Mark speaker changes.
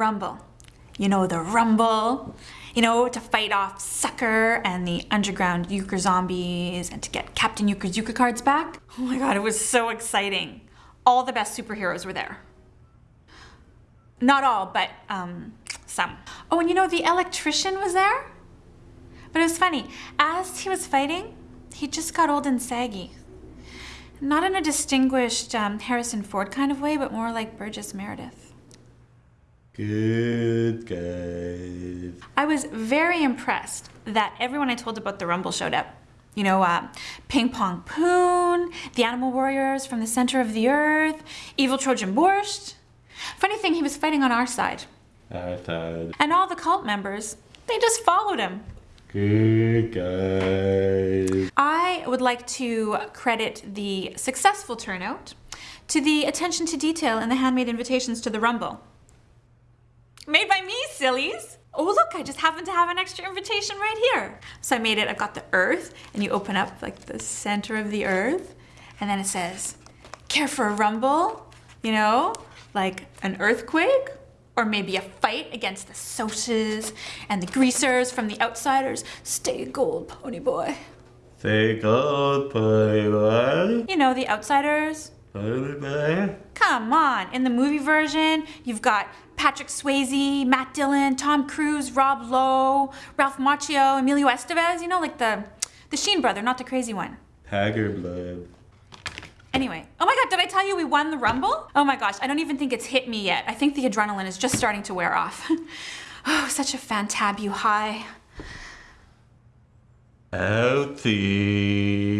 Speaker 1: Rumble. You know, the Rumble, you know, to fight off Sucker and the underground Euchre zombies and to get Captain Euchre's Euchre cards back. Oh my god, it was so exciting. All the best superheroes were there. Not all, but um, some. Oh, and you know, the electrician was there? But it was funny. As he was fighting, he just got old and saggy. Not in a distinguished um, Harrison Ford kind of way, but more like Burgess Meredith.
Speaker 2: Good guys.
Speaker 1: I was very impressed that everyone I told about the Rumble showed up. You know, uh, Ping Pong Poon, the Animal Warriors from the center of the earth, Evil Trojan Borscht. Funny thing, he was fighting on our side.
Speaker 2: Our side.
Speaker 1: And all the cult members, they just followed him.
Speaker 2: Good guys.
Speaker 1: I would like to credit the successful turnout to the attention to detail in the handmade invitations to the Rumble. Made by me, sillies! Oh look, I just happen to have an extra invitation right here. So I made it, I've got the earth, and you open up like the center of the earth, and then it says, care for a rumble? You know, like an earthquake? Or maybe a fight against the Socs and the greasers from the outsiders. Stay gold, pony boy.
Speaker 2: Say gold, pony boy.
Speaker 1: You know, the outsiders.
Speaker 2: Pony boy.
Speaker 1: Come on, in the movie version, you've got Patrick Swayze, Matt Dillon, Tom Cruise, Rob Lowe, Ralph Macchio, Emilio Estevez, you know, like the, the Sheen brother, not the crazy one.
Speaker 2: Tiger blood.
Speaker 1: Anyway, oh my god, did I tell you we won the Rumble? Oh my gosh, I don't even think it's hit me yet. I think the adrenaline is just starting to wear off. oh, such a fantabu high.
Speaker 2: Healthy.